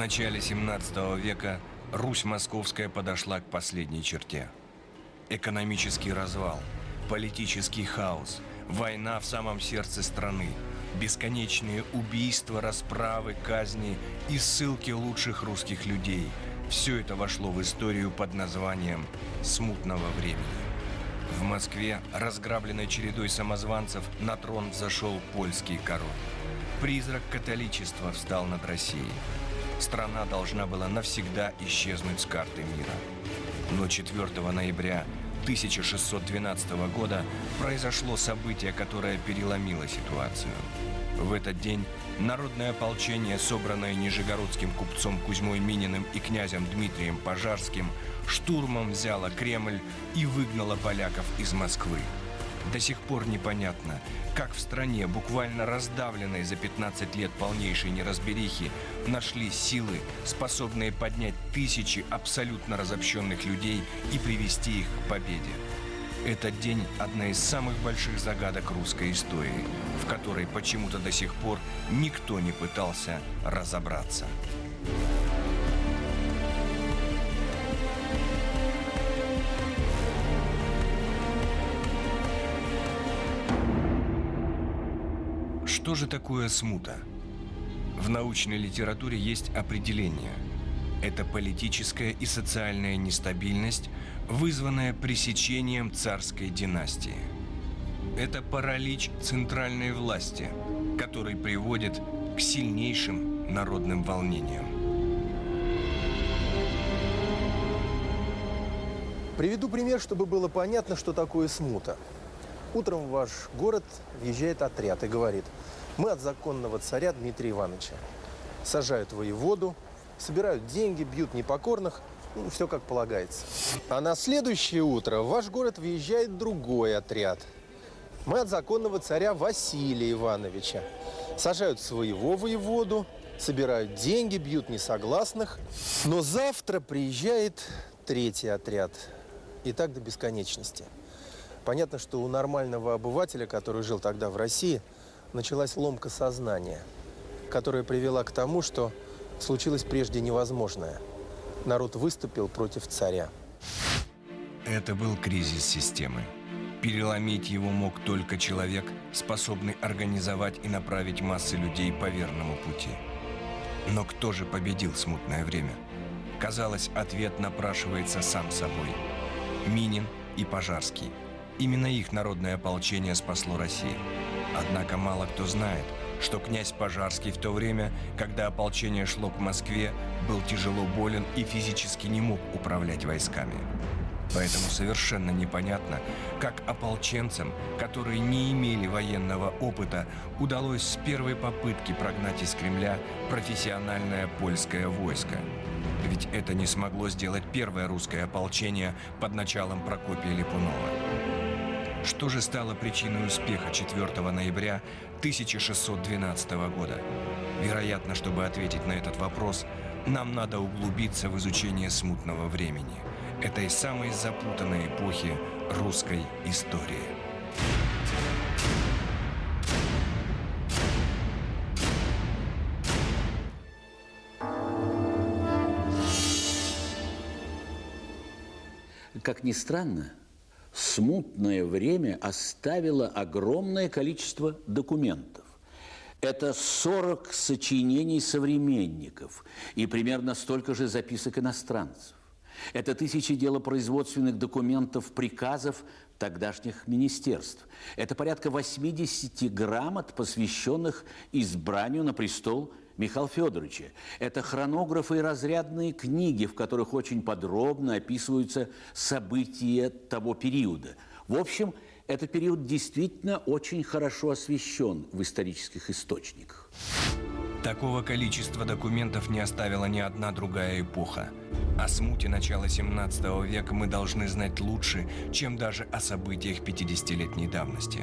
начале 17 века Русь Московская подошла к последней черте. Экономический развал, политический хаос, война в самом сердце страны, бесконечные убийства, расправы, казни и ссылки лучших русских людей – все это вошло в историю под названием «Смутного времени». В Москве, разграбленной чередой самозванцев, на трон взошел польский король. Призрак католичества встал над Россией. Страна должна была навсегда исчезнуть с карты мира. Но 4 ноября 1612 года произошло событие, которое переломило ситуацию. В этот день народное ополчение, собранное нижегородским купцом Кузьмой Мининым и князем Дмитрием Пожарским, штурмом взяло Кремль и выгнало поляков из Москвы. До сих пор непонятно, как в стране, буквально раздавленной за 15 лет полнейшей неразберихи, нашли силы, способные поднять тысячи абсолютно разобщенных людей и привести их к победе. Этот день – одна из самых больших загадок русской истории, в которой почему-то до сих пор никто не пытался разобраться. Что же такое смута? В научной литературе есть определение. Это политическая и социальная нестабильность, вызванная пресечением царской династии. Это паралич центральной власти, который приводит к сильнейшим народным волнениям. Приведу пример, чтобы было понятно, что такое смута. Утром в ваш город въезжает отряд и говорит, мы от законного царя Дмитрия Ивановича. Сажают воеводу, собирают деньги, бьют непокорных, ну, все как полагается. А на следующее утро в ваш город въезжает другой отряд. Мы от законного царя Василия Ивановича. Сажают своего воеводу, собирают деньги, бьют несогласных. Но завтра приезжает третий отряд. И так до бесконечности. Понятно, что у нормального обывателя, который жил тогда в России, началась ломка сознания, которая привела к тому, что случилось прежде невозможное. Народ выступил против царя. Это был кризис системы. Переломить его мог только человек, способный организовать и направить массы людей по верному пути. Но кто же победил смутное время? Казалось, ответ напрашивается сам собой. Минин и Пожарский – Именно их народное ополчение спасло Россию. Однако мало кто знает, что князь Пожарский в то время, когда ополчение шло к Москве, был тяжело болен и физически не мог управлять войсками. Поэтому совершенно непонятно, как ополченцам, которые не имели военного опыта, удалось с первой попытки прогнать из Кремля профессиональное польское войско. Ведь это не смогло сделать первое русское ополчение под началом Прокопия Липунова. Что же стало причиной успеха 4 ноября 1612 года? Вероятно, чтобы ответить на этот вопрос, нам надо углубиться в изучение смутного времени, этой самой запутанной эпохи русской истории. Как ни странно, смутное время оставило огромное количество документов. Это 40 сочинений современников и примерно столько же записок иностранцев. Это тысячи делопроизводственных документов, приказов тогдашних министерств. Это порядка 80 грамот, посвященных избранию на престол Михаила Федоровича. Это хронографы и разрядные книги, в которых очень подробно описываются события того периода. В общем, этот период действительно очень хорошо освещен в исторических источниках. Такого количества документов не оставила ни одна другая эпоха. О смуте начала 17 века мы должны знать лучше, чем даже о событиях 50-летней давности.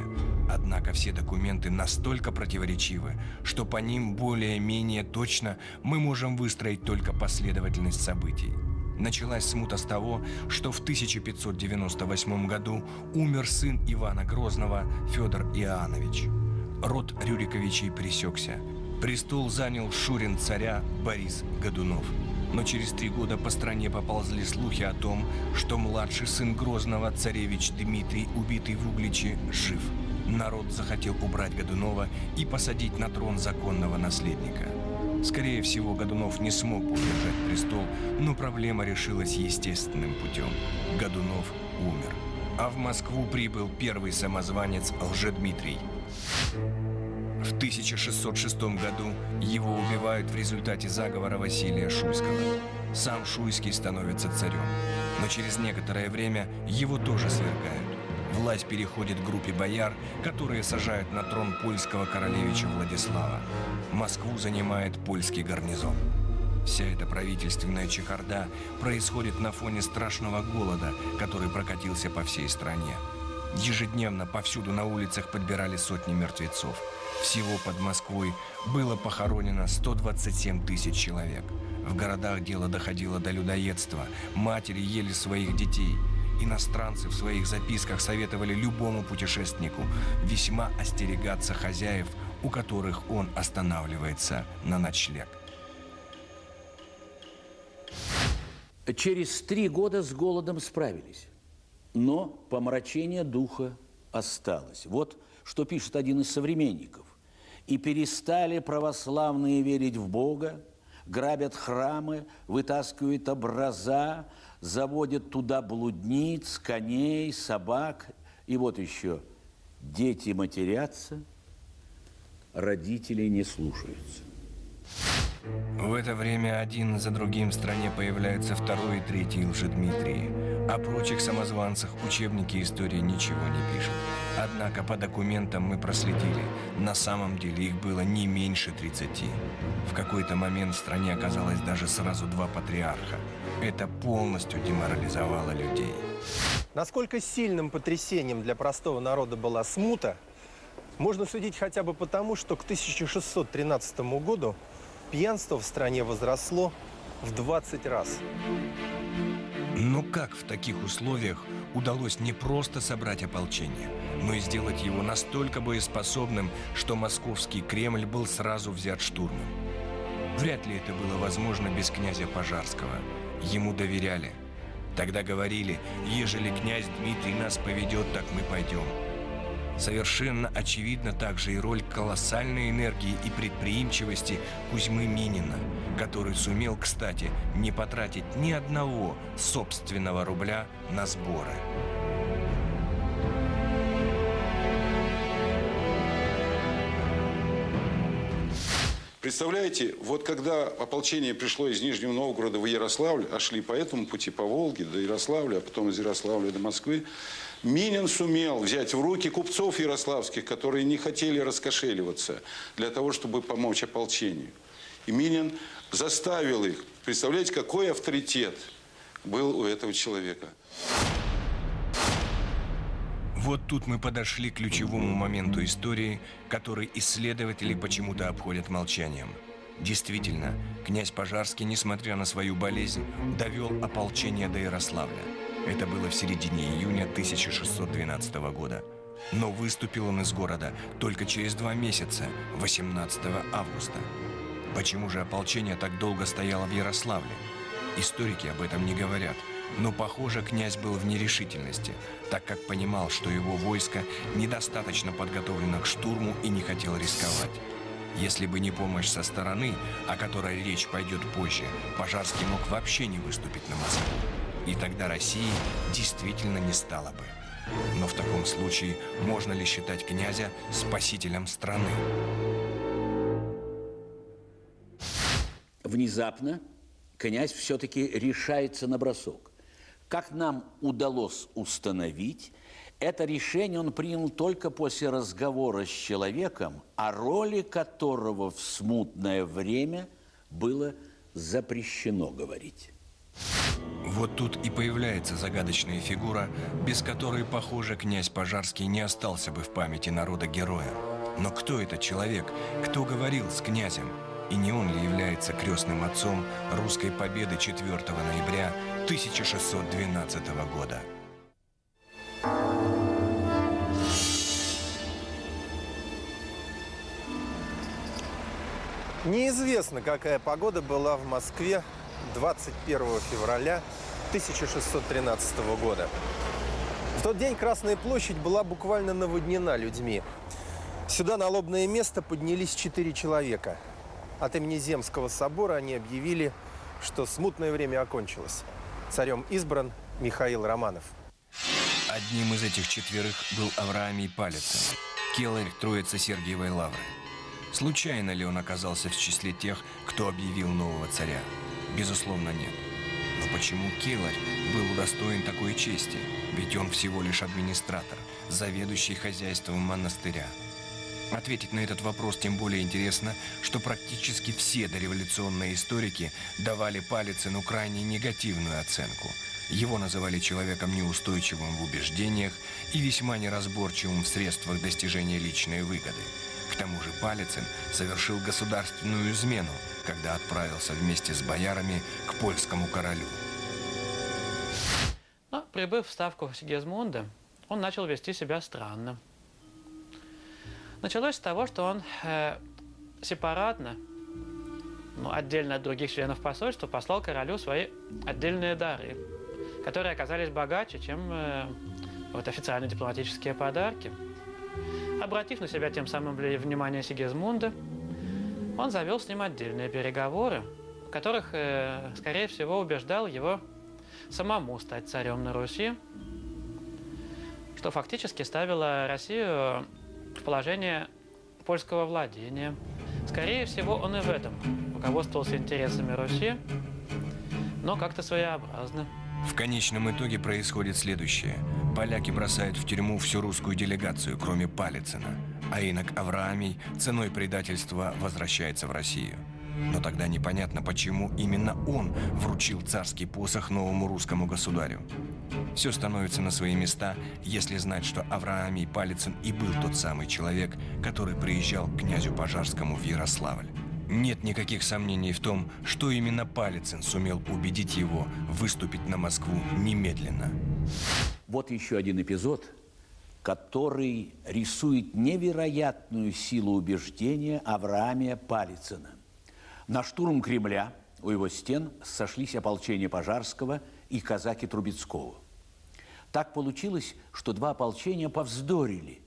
Однако все документы настолько противоречивы, что по ним более-менее точно мы можем выстроить только последовательность событий. Началась смута с того, что в 1598 году умер сын Ивана Грозного Федор Иоаннович. Род Рюриковичей пресекся. Престол занял Шурин царя Борис Годунов. Но через три года по стране поползли слухи о том, что младший сын Грозного, царевич Дмитрий, убитый в Угличе, жив. Народ захотел убрать Годунова и посадить на трон законного наследника. Скорее всего, Годунов не смог удержать престол, но проблема решилась естественным путем. Годунов умер. А в Москву прибыл первый самозванец Лжедмитрий. В 1606 году его убивают в результате заговора Василия Шуйского. Сам Шуйский становится царем, но через некоторое время его тоже свергают. Власть переходит к группе бояр, которые сажают на трон польского королевича Владислава. Москву занимает польский гарнизон. Вся эта правительственная чехарда происходит на фоне страшного голода, который прокатился по всей стране. Ежедневно повсюду на улицах подбирали сотни мертвецов. Всего под Москвой было похоронено 127 тысяч человек. В городах дело доходило до людоедства. Матери ели своих детей. Иностранцы в своих записках советовали любому путешественнику весьма остерегаться хозяев, у которых он останавливается на ночлег. Через три года с голодом справились, но помрачение духа осталось. Вот что пишет один из современников. «И перестали православные верить в Бога, грабят храмы, вытаскивают образа, заводят туда блудниц, коней, собак. И вот еще дети матерятся, родители не слушаются». В это время один за другим в стране появляются второй и третий лжедмитрии. О прочих самозванцах учебники истории ничего не пишут. Однако по документам мы проследили. На самом деле их было не меньше 30. В какой-то момент в стране оказалось даже сразу два патриарха. Это полностью деморализовало людей. Насколько сильным потрясением для простого народа была смута, можно судить хотя бы потому, что к 1613 году пьянство в стране возросло в 20 раз. Но как в таких условиях удалось не просто собрать ополчение, но и сделать его настолько боеспособным, что московский Кремль был сразу взят штурмом? Вряд ли это было возможно без князя Пожарского. Ему доверяли. Тогда говорили, ежели князь Дмитрий нас поведет, так мы пойдем. Совершенно очевидна также и роль колоссальной энергии и предприимчивости Кузьмы Минина, который сумел, кстати, не потратить ни одного собственного рубля на сборы. Представляете, вот когда ополчение пришло из Нижнего Новгорода в Ярославль, а шли по этому пути, по Волге до Ярославля, а потом из Ярославля до Москвы, Минин сумел взять в руки купцов ярославских, которые не хотели раскошеливаться для того, чтобы помочь ополчению. И Минин заставил их. Представляете, какой авторитет был у этого человека. Вот тут мы подошли к ключевому моменту истории, который исследователи почему-то обходят молчанием. Действительно, князь Пожарский, несмотря на свою болезнь, довел ополчение до Ярославля. Это было в середине июня 1612 года. Но выступил он из города только через два месяца, 18 августа. Почему же ополчение так долго стояло в Ярославле? Историки об этом не говорят, но, похоже, князь был в нерешительности, так как понимал, что его войско недостаточно подготовлено к штурму и не хотел рисковать. Если бы не помощь со стороны, о которой речь пойдет позже, Пожарский мог вообще не выступить на Москву. И тогда России действительно не стало бы. Но в таком случае можно ли считать князя спасителем страны? Внезапно князь все-таки решается на бросок. Как нам удалось установить, это решение он принял только после разговора с человеком, о роли которого в смутное время было запрещено говорить. Вот тут и появляется загадочная фигура, без которой, похоже, князь Пожарский не остался бы в памяти народа героя. Но кто этот человек? Кто говорил с князем? И не он ли является крестным отцом русской победы 4 ноября 1612 года? Неизвестно, какая погода была в Москве 21 февраля 1613 года. В тот день Красная площадь была буквально наводнена людьми. Сюда на лобное место поднялись четыре человека. От имени Земского собора они объявили, что смутное время окончилось. Царем избран Михаил Романов. Одним из этих четверых был Авраамий Палицын, келарь Троицы Сергиевой Лавры. Случайно ли он оказался в числе тех, кто объявил нового царя? Безусловно, нет. Но почему Келарь был удостоен такой чести? Ведь он всего лишь администратор, заведующий хозяйством монастыря. Ответить на этот вопрос тем более интересно, что практически все дореволюционные историки давали Палицыну крайне негативную оценку. Его называли человеком неустойчивым в убеждениях и весьма неразборчивым в средствах достижения личной выгоды. К тому же Палицын совершил государственную измену, когда отправился вместе с боярами к польскому королю. Но, прибыв в ставку Сигизмунда, он начал вести себя странно. Началось с того, что он э, сепаратно, ну, отдельно от других членов посольства, послал королю свои отдельные дары, которые оказались богаче, чем э, вот официальные дипломатические подарки. Обратив на себя тем самым внимание Сигизмунда, он завел с ним отдельные переговоры, в которых, э, скорее всего, убеждал его самому стать царем на Руси, что фактически ставило Россию в положение польского владения. Скорее всего, он и в этом руководствовался интересами Руси, но как-то своеобразно. В конечном итоге происходит следующее. Поляки бросают в тюрьму всю русскую делегацию, кроме Палицына. А инок Авраамий ценой предательства возвращается в Россию. Но тогда непонятно, почему именно он вручил царский посох новому русскому государю. Все становится на свои места, если знать, что Авраамий Палицын и был тот самый человек, который приезжал к князю Пожарскому в Ярославль. Нет никаких сомнений в том, что именно Палицын сумел убедить его выступить на Москву немедленно. Вот еще один эпизод, который рисует невероятную силу убеждения Авраамия Палицына. На штурм Кремля у его стен сошлись ополчение Пожарского и казаки Трубецкого. Так получилось, что два ополчения повздорили,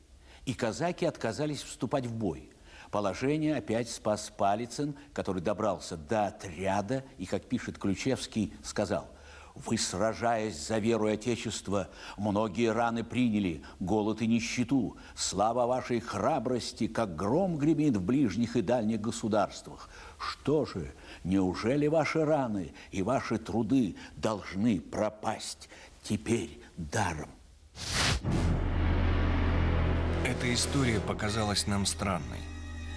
и казаки отказались вступать в бой. Положение опять спас Палицын, который добрался до отряда и, как пишет Ключевский, сказал – вы, сражаясь за веру и Отечество, многие раны приняли, голод и нищету. Слава вашей храбрости, как гром гремит в ближних и дальних государствах. Что же, неужели ваши раны и ваши труды должны пропасть теперь даром? Эта история показалась нам странной.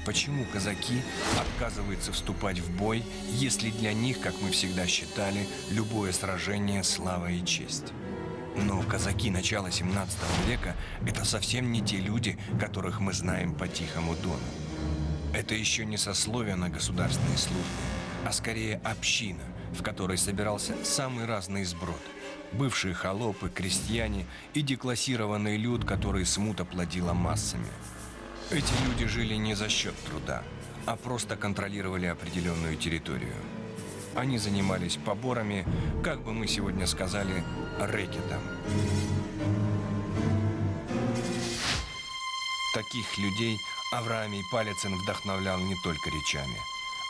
Почему казаки отказываются вступать в бой, если для них, как мы всегда считали, любое сражение – слава и честь? Но казаки начала 17 века – это совсем не те люди, которых мы знаем по Тихому Дону. Это еще не сословие на государственной службе, а скорее община, в которой собирался самый разный сброд. Бывшие холопы, крестьяне и деклассированный люд, который смута плодила массами – эти люди жили не за счет труда, а просто контролировали определенную территорию. Они занимались поборами, как бы мы сегодня сказали, рэкетом. Таких людей Авраамий Палицын вдохновлял не только речами.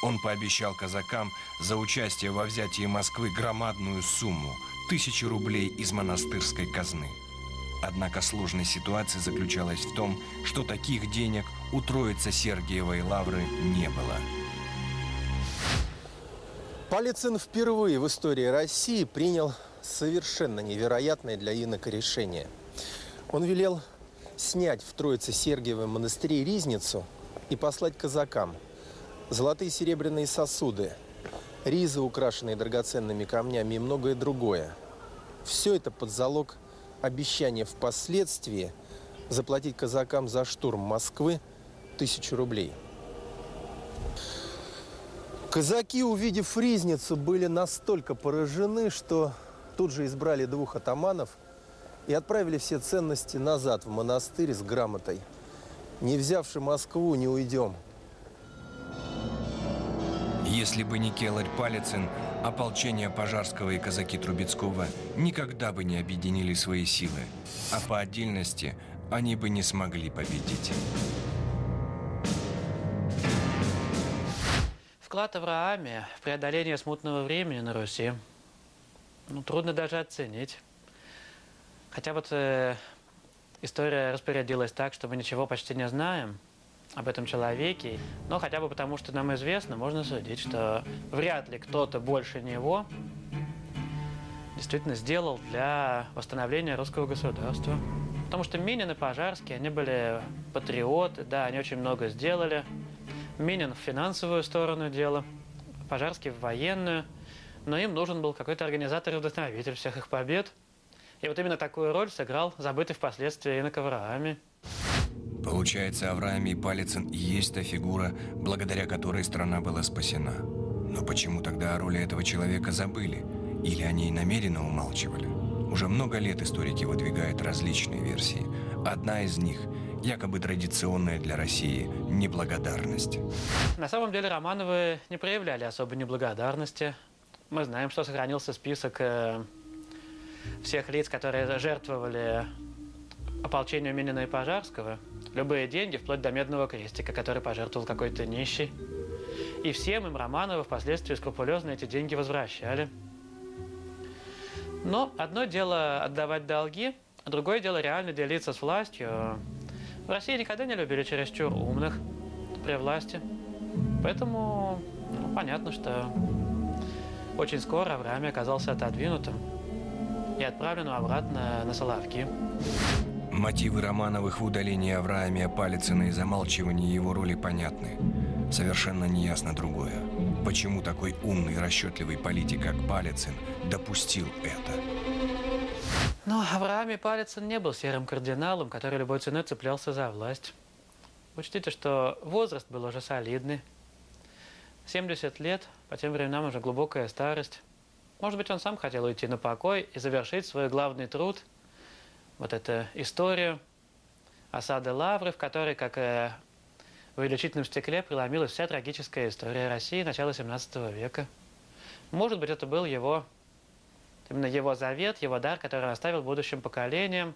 Он пообещал казакам за участие во взятии Москвы громадную сумму – тысячи рублей из монастырской казны – Однако сложная ситуация заключалась в том, что таких денег у троицы Сергиевой Лавры не было. Палицын впервые в истории России принял совершенно невероятное для инока решение. Он велел снять в Троице Сергиевом монастыре ризницу и послать казакам золотые и серебряные сосуды, ризы, украшенные драгоценными камнями и многое другое. Все это под залог обещание впоследствии заплатить казакам за штурм Москвы тысячу рублей. Казаки, увидев Ризницу, были настолько поражены, что тут же избрали двух атаманов и отправили все ценности назад в монастырь с грамотой. Не взявши Москву, не уйдем. Если бы не Келарь Палицын, ополчение Пожарского и казаки Трубецкого никогда бы не объединили свои силы, а по отдельности они бы не смогли победить. Вклад Аврааме в преодоление смутного времени на Руси ну, трудно даже оценить. Хотя вот э, история распорядилась так, что мы ничего почти не знаем об этом человеке, но хотя бы потому, что нам известно, можно судить, что вряд ли кто-то больше него действительно сделал для восстановления русского государства. Потому что Минин и Пожарский, они были патриоты, да, они очень много сделали. Минин в финансовую сторону дела, Пожарский в военную. Но им нужен был какой-то организатор и вдохновитель всех их побед. И вот именно такую роль сыграл забытый впоследствии инок Аврааме. Получается, Палицын и есть та фигура, благодаря которой страна была спасена. Но почему тогда о роли этого человека забыли? Или они намеренно умалчивали? Уже много лет историки выдвигают различные версии. Одна из них – якобы традиционная для России неблагодарность. На самом деле Романовы не проявляли особой неблагодарности. Мы знаем, что сохранился список э, всех лиц, которые жертвовали ополчению Минина и Пожарского любые деньги, вплоть до медного крестика, который пожертвовал какой-то нищий. И всем им Романовы впоследствии скрупулезно эти деньги возвращали. Но одно дело отдавать долги, а другое дело реально делиться с властью. В России никогда не любили чересчур умных при власти. Поэтому ну, понятно, что очень скоро Авраам оказался отодвинутым и отправлен обратно на Соловки. Мотивы Романовых в удалении Авраамия Палицына и замалчивании его роли понятны. Совершенно неясно другое. Почему такой умный и расчетливый политик, как Палицын, допустил это? Но Авраамий Палицын не был серым кардиналом, который любой ценой цеплялся за власть. Учтите, что возраст был уже солидный. 70 лет, по тем временам уже глубокая старость. Может быть, он сам хотел уйти на покой и завершить свой главный труд, вот эту историю осады Лавры, в которой, как э, в увеличительном стекле, преломилась вся трагическая история России начала 17 века. Может быть, это был его, именно его завет, его дар, который он оставил будущим поколениям.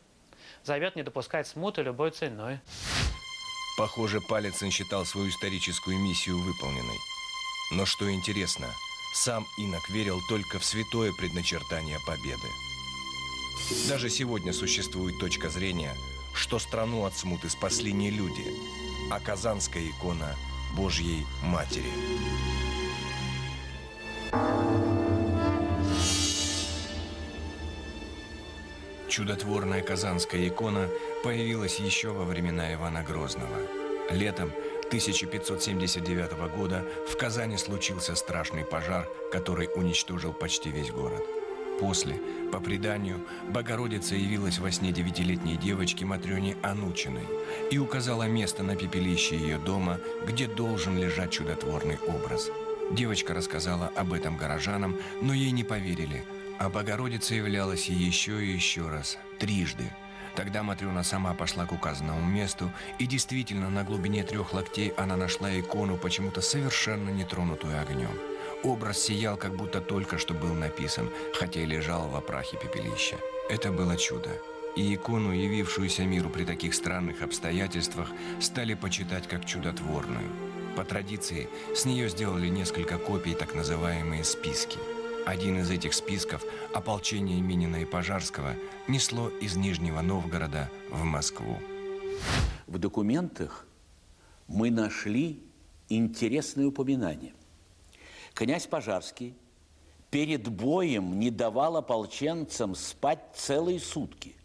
Завет не допускать смуты любой ценой. Похоже, Палицын считал свою историческую миссию выполненной. Но что интересно, сам инок верил только в святое предначертание победы. Даже сегодня существует точка зрения, что страну от смуты спасли не люди, а казанская икона Божьей Матери. Чудотворная казанская икона появилась еще во времена Ивана Грозного. Летом 1579 года в Казани случился страшный пожар, который уничтожил почти весь город. После, по преданию, Богородица явилась во сне девятилетней девочке Матрёне Анучиной и указала место на пепелище ее дома, где должен лежать чудотворный образ. Девочка рассказала об этом горожанам, но ей не поверили, а Богородица являлась еще и еще раз, трижды. Тогда Матрена сама пошла к указанному месту, и действительно на глубине трех локтей она нашла икону, почему-то совершенно нетронутую огнем. Образ сиял, как будто только что был написан, хотя и лежал в опрахе пепелища. Это было чудо. И икону, явившуюся миру при таких странных обстоятельствах, стали почитать как чудотворную. По традиции, с нее сделали несколько копий так называемые списки. Один из этих списков ополчение Минина и Пожарского несло из Нижнего Новгорода в Москву. В документах мы нашли интересное упоминание. Князь Пожарский перед боем не давал ополченцам спать целые сутки.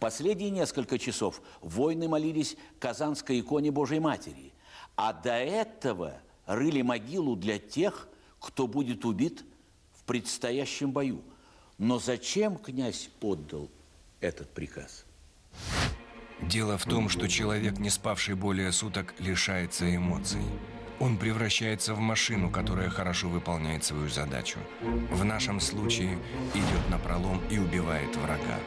Последние несколько часов воины молились Казанской иконе Божьей Матери, а до этого рыли могилу для тех, кто будет убит в предстоящем бою. Но зачем князь отдал этот приказ? Дело в том, что человек, не спавший более суток, лишается эмоций. Он превращается в машину, которая хорошо выполняет свою задачу. В нашем случае идет на пролом и убивает врага.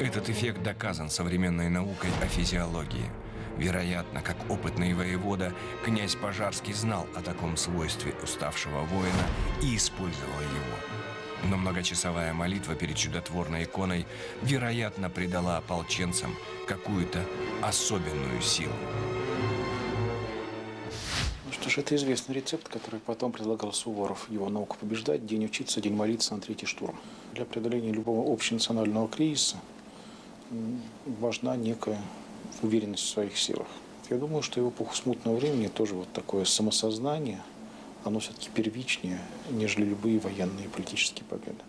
Этот эффект доказан современной наукой о физиологии. Вероятно, как опытный воевода, князь Пожарский знал о таком свойстве уставшего воина и использовал его. Но многочасовая молитва перед чудотворной иконой, вероятно, придала ополченцам какую-то особенную силу. Ж, это известный рецепт, который потом предлагал Суворов. Его науку побеждать, день учиться, день молиться на третий штурм. Для преодоления любого общенационального кризиса важна некая уверенность в своих силах. Я думаю, что и в эпоху смутного времени тоже вот такое самосознание, оно все-таки первичнее, нежели любые военные и политические победы.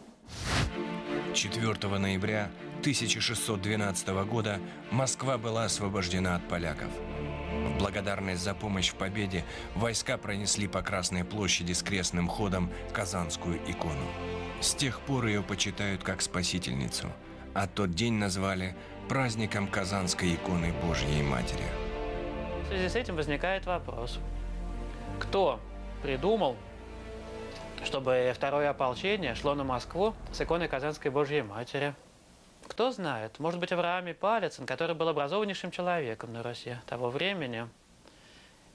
4 ноября 1612 года Москва была освобождена от поляков. В благодарность за помощь в победе войска пронесли по Красной площади с крестным ходом Казанскую икону. С тех пор ее почитают как спасительницу, а тот день назвали праздником Казанской иконы Божьей Матери. В связи с этим возникает вопрос. Кто придумал, чтобы второе ополчение шло на Москву с иконой Казанской Божьей Матери? Кто знает, может быть, Авраам Палицын, который был образованнейшим человеком на Руси того времени,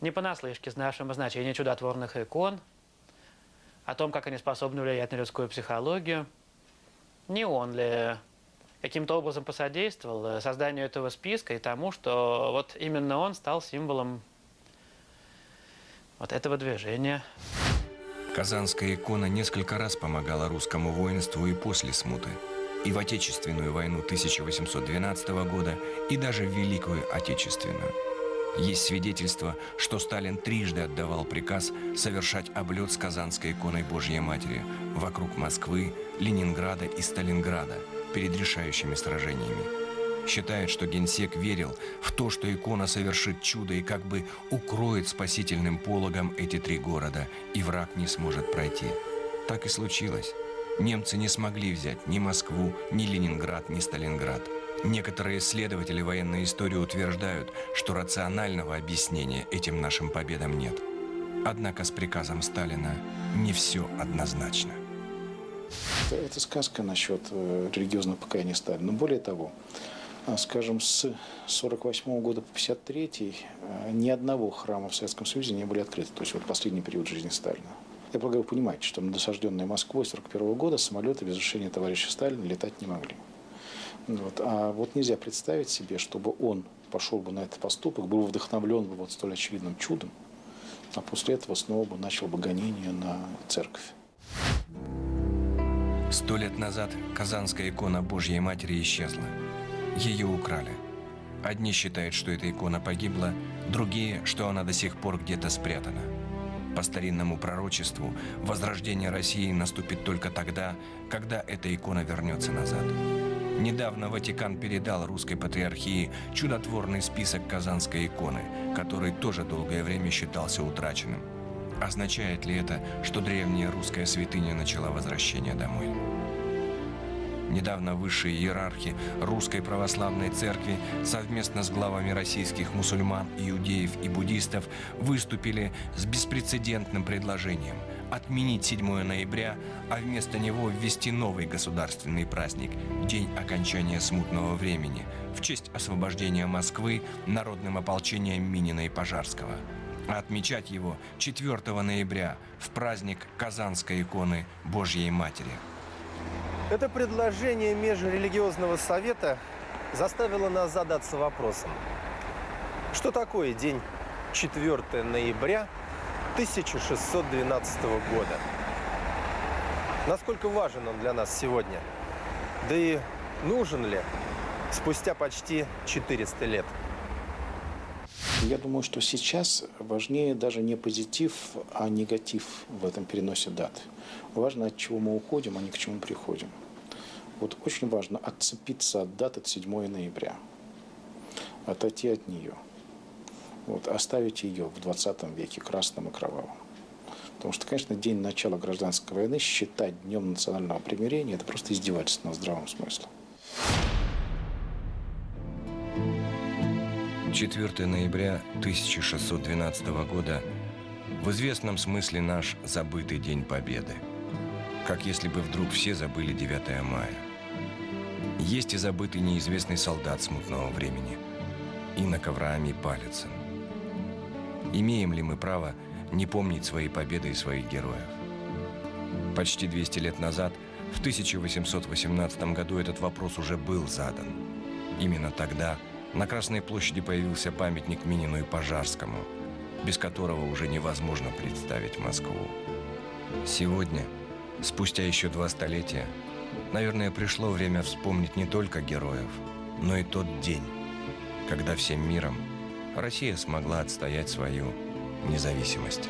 не понаслышке знавшим о значении чудотворных икон, о том, как они способны влиять на людскую психологию. Не он ли каким-то образом посодействовал созданию этого списка и тому, что вот именно он стал символом вот этого движения. Казанская икона несколько раз помогала русскому воинству и после смуты, и в Отечественную войну 1812 года, и даже в Великую Отечественную. Есть свидетельство, что Сталин трижды отдавал приказ совершать облет с Казанской иконой Божьей Матери вокруг Москвы, Ленинграда и Сталинграда перед решающими сражениями. Считает, что генсек верил в то, что икона совершит чудо и как бы укроет спасительным пологом эти три города, и враг не сможет пройти. Так и случилось. Немцы не смогли взять ни Москву, ни Ленинград, ни Сталинград – Некоторые исследователи военной истории утверждают, что рационального объяснения этим нашим победам нет. Однако с приказом Сталина не все однозначно. Это, сказка насчет э, религиозного покаяния Сталина. Более того, а, скажем, с 1948 года по 1953 э, ни одного храма в Советском Союзе не были открыты. То есть вот последний период жизни Сталина. Я полагаю, вы понимаете, что на досажденной Москвой 1941 года самолеты без разрешения товарища Сталина летать не могли. Вот. А вот нельзя представить себе, чтобы он пошел бы на этот поступок, был вдохновлен бы вот столь очевидным чудом, а после этого снова бы начал бы гонение на церковь. Сто лет назад казанская икона Божьей Матери исчезла. Ее украли. Одни считают, что эта икона погибла, другие, что она до сих пор где-то спрятана. По старинному пророчеству, возрождение России наступит только тогда, когда эта икона вернется назад. Недавно Ватикан передал русской патриархии чудотворный список Казанской иконы, который тоже долгое время считался утраченным. Означает ли это, что древняя русская святыня начала возвращение домой? Недавно высшие иерархи Русской Православной Церкви совместно с главами российских мусульман, иудеев и буддистов выступили с беспрецедентным предложением отменить 7 ноября, а вместо него ввести новый государственный праздник – День окончания смутного времени в честь освобождения Москвы народным ополчением Минина и Пожарского. А отмечать его 4 ноября в праздник Казанской иконы Божьей Матери – это предложение Межрелигиозного совета заставило нас задаться вопросом, что такое день 4 ноября 1612 года? Насколько важен он для нас сегодня? Да и нужен ли спустя почти 400 лет? Я думаю, что сейчас важнее даже не позитив, а негатив в этом переносе дат. Важно, от чего мы уходим, а не к чему приходим. Вот очень важно отцепиться от даты 7 ноября, отойти от нее, вот, оставить ее в 20 веке красным и кровавым. Потому что, конечно, день начала гражданской войны считать днем национального примирения – это просто издевательство над здравым смыслом. 4 ноября 1612 года в известном смысле наш забытый День Победы. Как если бы вдруг все забыли 9 мая. Есть и забытый неизвестный солдат смутного времени. инок Авраамий Палицын. Имеем ли мы право не помнить свои победы и своих героев? Почти 200 лет назад, в 1818 году, этот вопрос уже был задан. Именно тогда на Красной площади появился памятник Минину и Пожарскому, без которого уже невозможно представить Москву. Сегодня, спустя еще два столетия, наверное, пришло время вспомнить не только героев, но и тот день, когда всем миром Россия смогла отстоять свою независимость.